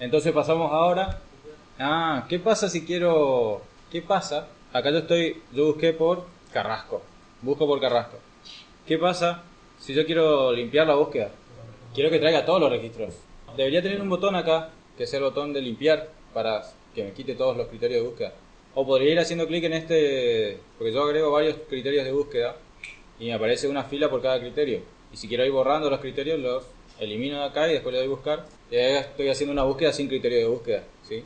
Entonces pasamos ahora. Ah, ¿qué pasa si quiero. ¿Qué pasa? Acá yo estoy. Yo busqué por Carrasco. Busco por Carrasco. ¿Qué pasa si yo quiero limpiar la búsqueda? Quiero que traiga todos los registros. Debería tener un botón acá, que es el botón de limpiar, para que me quite todos los criterios de búsqueda. O podría ir haciendo clic en este, porque yo agrego varios criterios de búsqueda y me aparece una fila por cada criterio. Y si quiero ir borrando los criterios, los elimino de acá y después le doy buscar. Y ahí estoy haciendo una búsqueda sin criterio de búsqueda. ¿sí?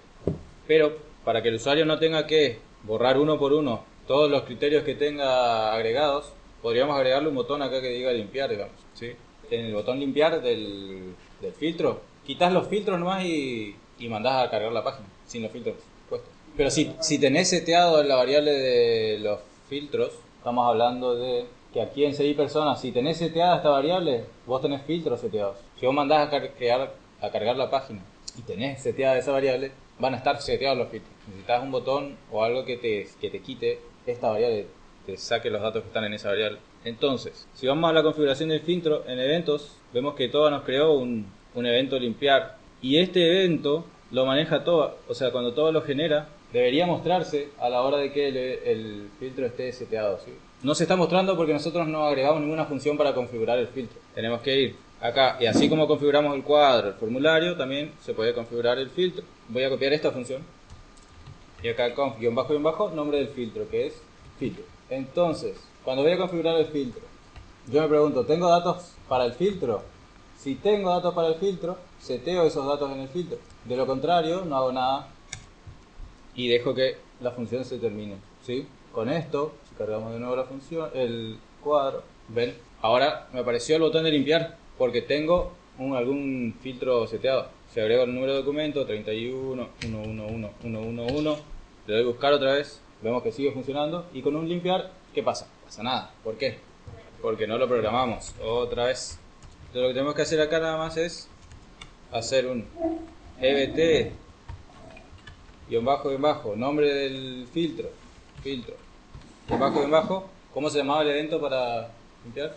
Pero para que el usuario no tenga que borrar uno por uno todos los criterios que tenga agregados, podríamos agregarle un botón acá que diga limpiar, digamos. ¿sí? En el botón limpiar del, del filtro, quitas los filtros nomás y, y mandás a cargar la página, sin los filtros puestos. Pero si, si tenés seteado la variable de los filtros, estamos hablando de que aquí en CI personas, si tenés seteada esta variable, vos tenés filtros seteados. Si vos mandás a, cargar, a cargar la página y tenés seteada esa variable, van a estar seteados los filtros. Necesitas un botón o algo que te, que te quite esta variable, te saque los datos que están en esa variable. Entonces, si vamos a la configuración del filtro, en eventos, vemos que todo nos creó un, un evento limpiar. Y este evento lo maneja todo, o sea, cuando todo lo genera, debería mostrarse a la hora de que el, filtro esté seteado. ¿sí? No se está mostrando porque nosotros no agregamos ninguna función para configurar el filtro. Tenemos que ir acá y así como configuramos el cuadro, el formulario, también se puede configurar el filtro. Voy a copiar esta función y acá conf guion bajo guion bajo nombre del filtro que es filtro. Entonces, cuando voy a configurar el filtro, yo me pregunto, ¿tengo datos para el filtro? Si tengo datos para el filtro, seteo esos datos en el filtro. De lo contrario, no hago nada y dejo que la función se termine. ¿sí? Con esto, si cargamos de nuevo la función, el cuadro, ven, ahora me apareció el botón de limpiar porque tengo un, algún filtro seteado. Si agrego el número de documento, 31, 111, 111, le doy buscar otra vez, vemos que sigue funcionando y con un limpiar, ¿qué pasa? Pasa nada. ¿Por qué? Porque no lo programamos. Otra vez. Entonces, lo que tenemos que hacer acá nada más es hacer un EBT guion bajo guion bajo, nombre del filtro, filtro, guion bajo guion bajo, ¿cómo se llamaba el evento para limpiar?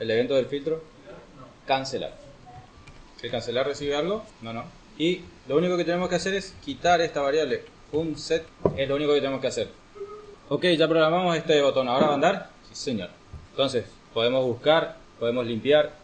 El evento del filtro, cancelar. ¿El cancelar recibe algo? No, no. Y lo único que tenemos que hacer es quitar esta variable, un set, es lo único que tenemos que hacer. Ok, ya programamos este botón, ¿ahora va a andar? Sí señor. Entonces, podemos buscar, podemos limpiar,